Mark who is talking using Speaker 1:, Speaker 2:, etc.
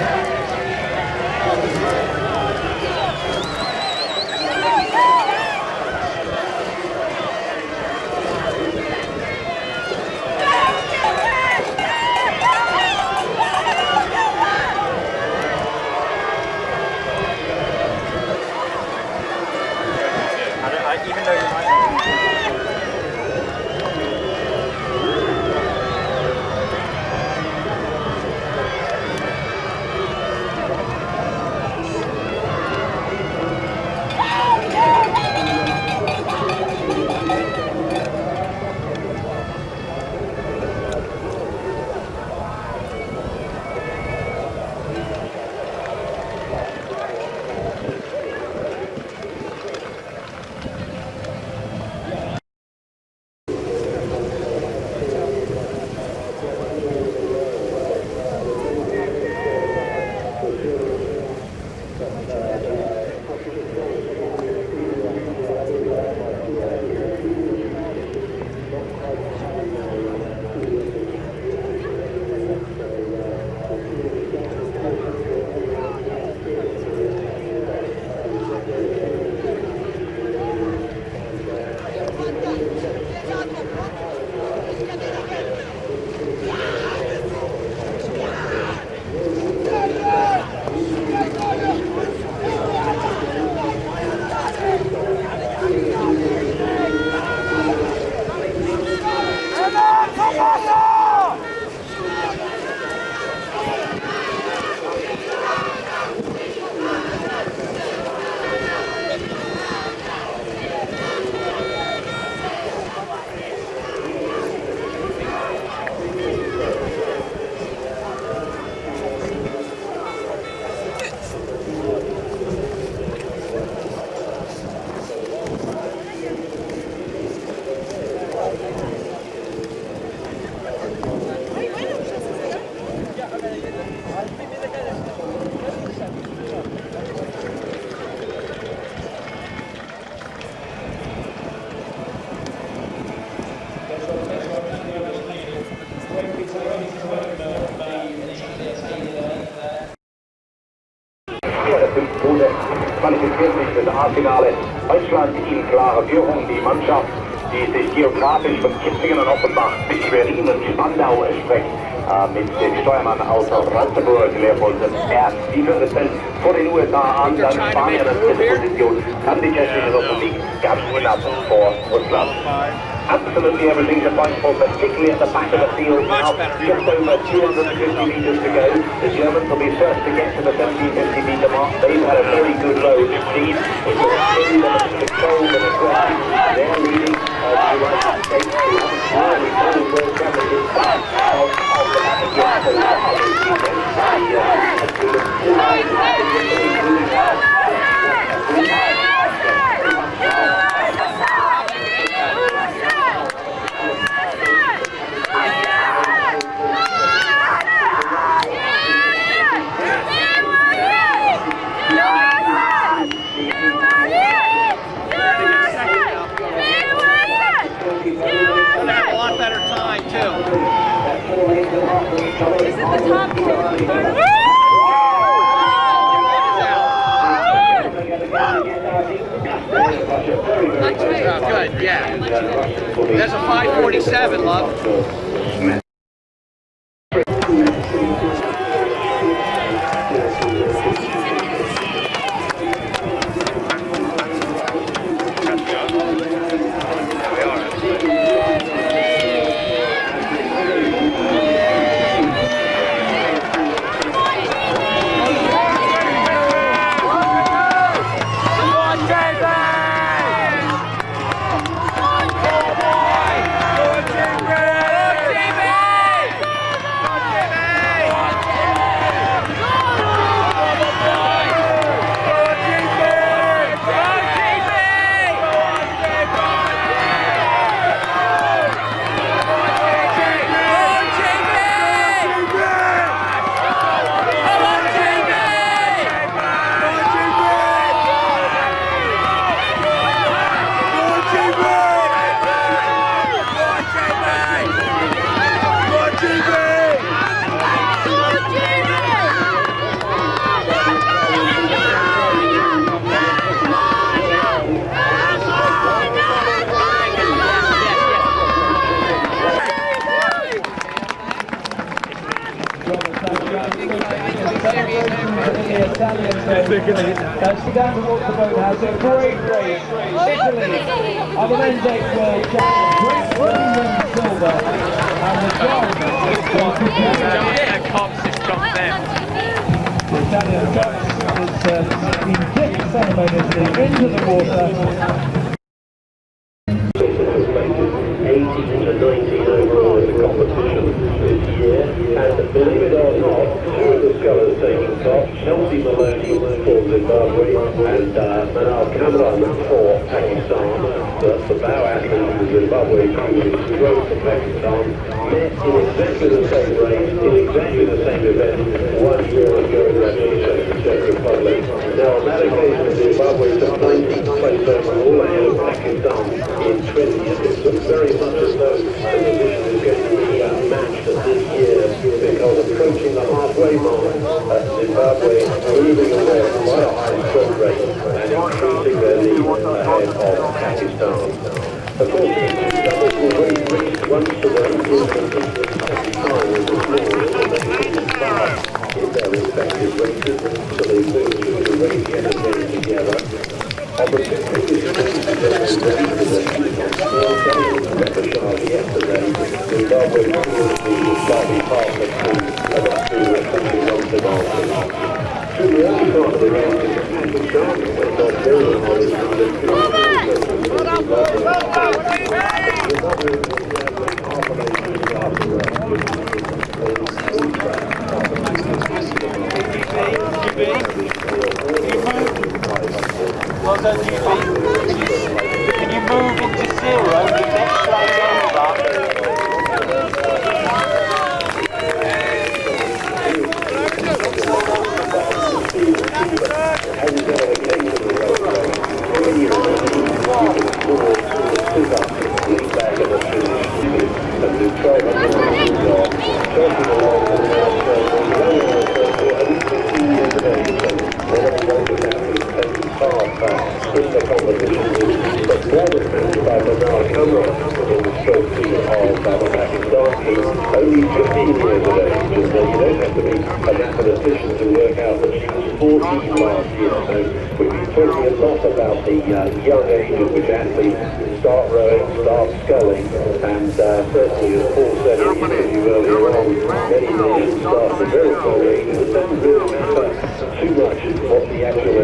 Speaker 1: Yeah. fünf Punkte, qualifiziert sich für das A-Finale. Deutschland in klarer Führung, die Mannschaft, die sich geografisch von Kitzingen und Offenbach bis Berlin und Spandau erstreckt. Mit dem Steuermann aus Ratzeburg, Leopold Ernst. Die führt es dann vor den USA an, dann Spanien an dritter Position, dann die Tschechische Republik, ganz knapp vor Russland. Absolutely everything's appointable, particularly at the back of the field now. Just over 250 metres to go. The Germans will be first to get to the 1750 metre mark. They've had a very good low speed. It's really controlled and aggressive. They're leading uh, the United States to really good world championships of, of the back again. So the other team, the
Speaker 2: have a lot better time too.
Speaker 3: Is it the top
Speaker 2: good, yeah. That's a 547, love.
Speaker 4: Boathouse. A great race. Italy Silver. The.
Speaker 2: Cops got them.
Speaker 4: The Italian is uh, in fifth ceremoniously into the water.
Speaker 1: 18 to 19 overall in the competition this year. And believe it or not, two of the scullers taking Chelsea Maloney for Zimbabwe and uh, Manal Cameron for Pakistan. The, the bow athlete for Zimbabwe who rode for Pakistan met in exactly the same race, in exactly the same event one year ago in the Czech Republic. Now on that occasion Zimbabwe took 19th place overall ahead of Pakistan in 20th. It looks very much as though the position is going to be uh, matched this year because approaching the halfway mark, uh, Zimbabwe moving away quite a high stroke rate and increasing their lead ahead of Pakistan. Of course, doubles will once the is of floor and they can start in their respective races so they move through the race yet again together. Opportunities yesterday, Zimbabwe was slightly past the speed
Speaker 5: Well done, GB. Can you move into zero the next lane back
Speaker 1: in the competition. But Warrington, by Bernard Cameron, was in the trophy of only 15 years of age, you don't have to be a mathematician to work out that she was 14 last year. So we've been talking a lot about the young age at which athletes start rowing, start sculling, and certainly, as Paul said, earlier on, many nations start at very small too much what the actual age